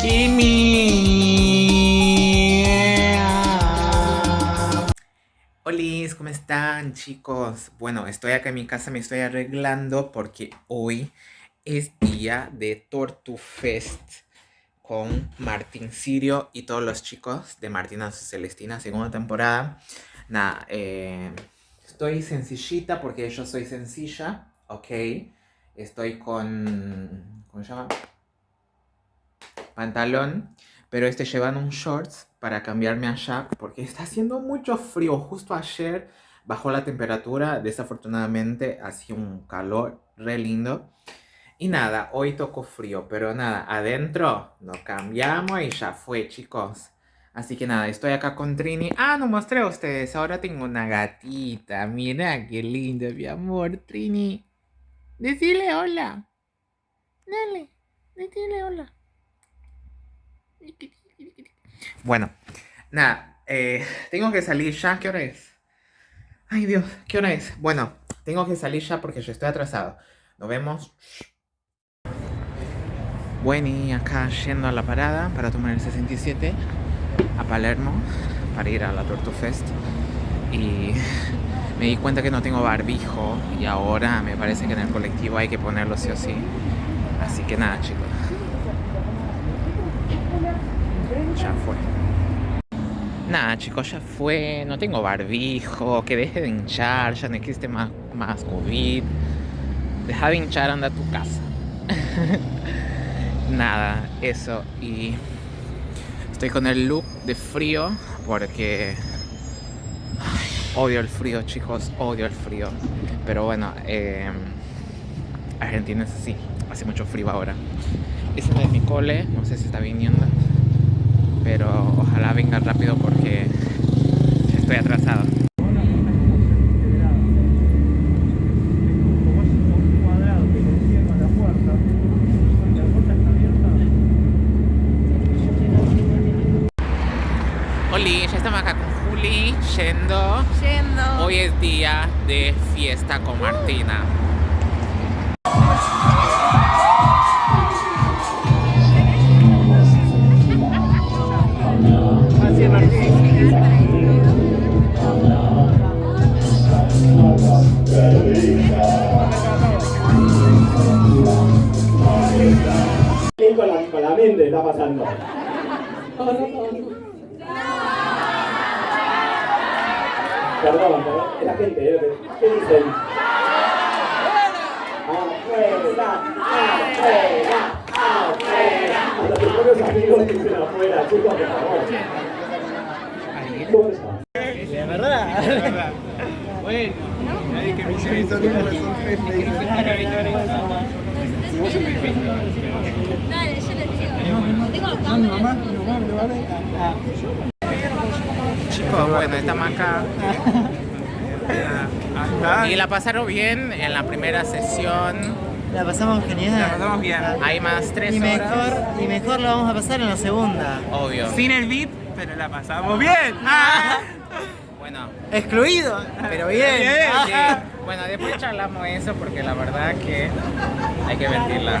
Kimi. Hola, ¿cómo están chicos? Bueno, estoy acá en mi casa, me estoy arreglando porque hoy es día de Tortufest con Martín Sirio y todos los chicos de Martina Celestina, segunda temporada. Nada, eh, estoy sencillita porque yo soy sencilla, ¿ok? Estoy con... ¿Cómo se llama? Pantalón, pero estoy llevando un shorts para cambiarme allá porque está haciendo mucho frío. Justo ayer bajó la temperatura, desafortunadamente hacía un calor re lindo. Y nada, hoy tocó frío, pero nada, adentro nos cambiamos y ya fue, chicos. Así que nada, estoy acá con Trini. Ah, no mostré a ustedes, ahora tengo una gatita. Mira qué lindo, mi amor, Trini. Decile hola. Dale, decile hola. Bueno, nada, eh, tengo que salir ya. ¿Qué hora es? Ay, Dios, ¿qué hora es? Bueno, tengo que salir ya porque yo estoy atrasado. Nos vemos. Bueno, y acá yendo a la parada para tomar el 67 a Palermo para ir a la Tortufest y me di cuenta que no tengo barbijo y ahora me parece que en el colectivo hay que ponerlo sí o sí así que nada chicos ya fue. Nada chicos ya fue. No tengo barbijo. Que deje de hinchar. Ya no existe más, más COVID. Deja de hinchar anda a tu casa. Nada, eso. Y estoy con el look de frío porque odio el frío, chicos, odio el frío. Pero bueno, eh, Argentina es así, hace mucho frío ahora. Es mi cole, no sé si está viniendo, pero ojalá venga rápido porque estoy atrasado. ya estamos acá con Juli, yendo. Yendo. Hoy es día de fiesta con Martina. Con con la mente está pasando. Perdón, perdón, es la gente, ¿eh? ¿qué dicen? ¡Afuera! ¡Afuera! ¡Afuera! Tus propios amigos dicen afuera, chicos, por favor. ¿Cómo estás? De verdad. Bueno, nadie que me eso. Dale, yo les digo. Tengo acá. Mi mamá, mi mamá, mi mamá. Chicos, bueno, estamos acá. Y la pasaron bien en la primera sesión. La pasamos genial. La pasamos bien. Hay más tres Y horas. mejor, y mejor la vamos a pasar en la segunda. Obvio. Sin el beat, pero la pasamos bien. Ah. Bueno, Excluido, pero bien. Bien, sí. Bueno, después charlamos eso porque la verdad que hay que mentirla.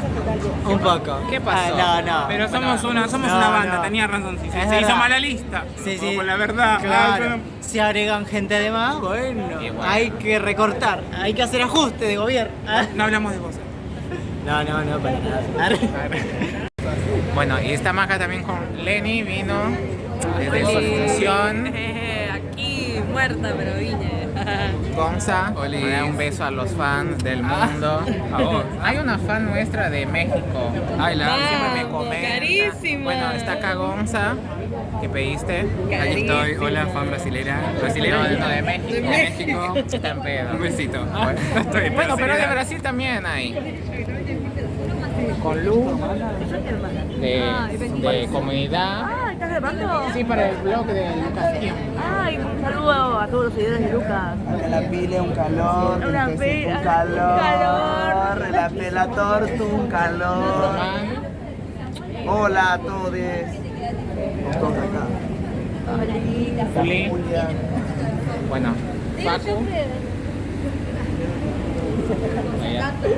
Un poco. ¿Qué pasó? Ah, no, no. Pero somos Bueno, una, somos no, una banda, no. tenía razón. Sí, se verdad. hizo mala lista. Sí, sí. Con la verdad. Claro. Ah, Si agregan gente de más, bueno, hay que recortar, hay que hacer ajuste de gobierno. Ah. No hablamos de vos. No, no, no, para nada. Bueno, y estamos acá también con Lenny, vino desde su función. Aquí muerta, pero vine. Gonza, un beso a los fans del mundo. Hay una fan nuestra de México. Ay, la siempre me comenta. carísima. Bueno, está acá Gonza, que pediste. Aquí estoy. Hola, fan brasilera. Brasilera. No, no, de México. De México. Está en pedo. Un besito. Bueno, Estoy en bueno, pero de. Brasil también hay. Con Lu, de, de comunidad. Ah, ¿estás grabando? Sí, para el blog de Lucas Kim. Ay, un saludo a todos los seguidores de Lucas. La pile, un calor, Una el pila, quesito, un calor, calor. la pela torta, un calor. Hola a todos. Todos acá. Juli, bueno, Paco.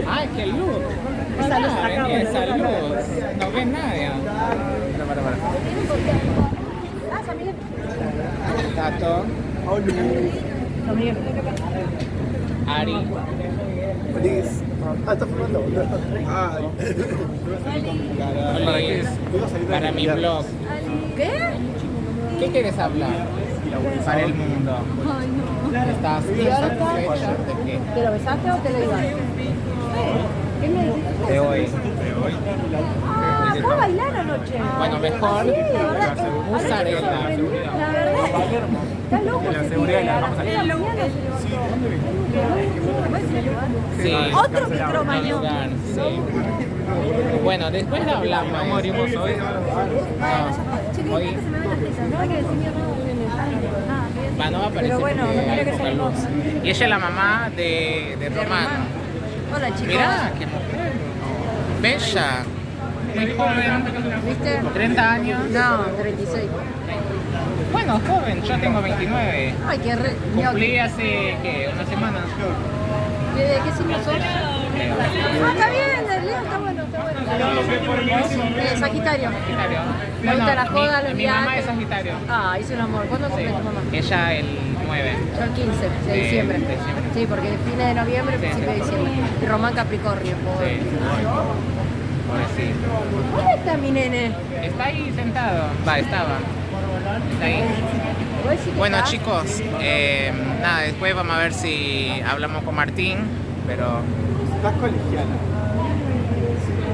Ay, qué luz. Esa Saludos, saludos. No ven nadie. Para, para, para. Ah, Samir. Tato. Ari. Ah, está ¿Para? Para mi blog. ¿Qué? ¿Qué quieres hablar? Para el mundo. Ay, no. ¿Estás qué? ¿Te lo besaste o te lo ibas? Hoy. Ah, a bailar anoche. Bueno, mejor Sí, la verdad usar esta. sorprendí. La verdad. Está loco la. Sí. Otro micromañón. sí. Bueno, después lo hablamos. No morimos hoy. Hoy. No. Ah, bien. va, no va a aparecer Pero bueno, no hay que hermosa. Y ella es la mamá de, de Romano. Hola chicos. Mirá, qué mujer. Bella. Muy joven. ¿Viste? 30 años. No, 36. Bueno, joven, yo tengo 29. Ay, qué re... Cumplí hace, ¿qué? Una semana. ¿De qué signo sos? Ah, está bien, el Leo está bueno, está bueno. Eh, Sagitario. Sagitario. Me gusta la joda, los mi mamá viajes. es Sagitario. Ah, hice un amor. ¿Cuándo cumple tu mamá? Ella el 9. Yo el 15 de De diciembre. Sí, porque fines de noviembre, Sí. principio de diciembre. Y Román Capricornio. pobre. Sí. ¿Dónde está mi nene? Está ahí sentado. Va, estaba. Está ahí. ¿Vos decís que Bueno chicos, eh, nada, después vamos a ver si hablamos con Martín, pero Estás colegiala.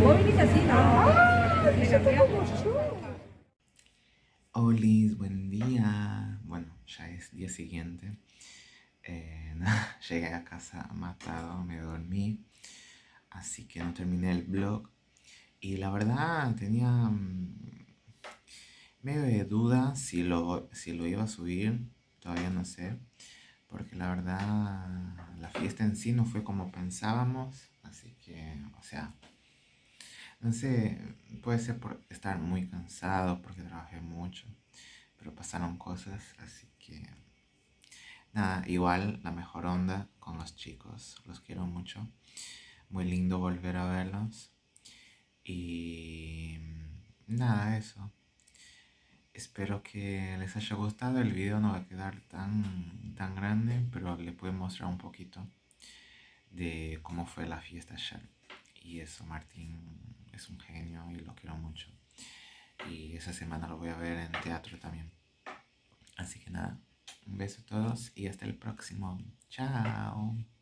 Vos viniste así, ¿no? Ah, yo tengo como yo. Olis, buen día. Bueno, ya es día siguiente. Eh, llegué a casa matado, me dormí. Así que no terminé el vlog. Y la verdad tenía mm, medio de duda si lo, si lo iba a subir. Todavía no sé. Porque la verdad la fiesta en sí no fue como pensábamos. Así que, o sea, no sé, puede ser por estar muy cansado, porque trabajé mucho, pero pasaron cosas, así que nada, igual la mejor onda con los chicos, los quiero mucho, muy lindo volver a verlos y nada, eso. Espero que les haya gustado, el video no va a quedar tan, tan grande, pero les puedo mostrar un poquito de cómo fue la fiesta ayer. Y eso, Martín es un genio y lo quiero mucho. Y esa semana lo voy a ver en teatro también. Así que nada, un beso a todos y hasta el próximo. Chao.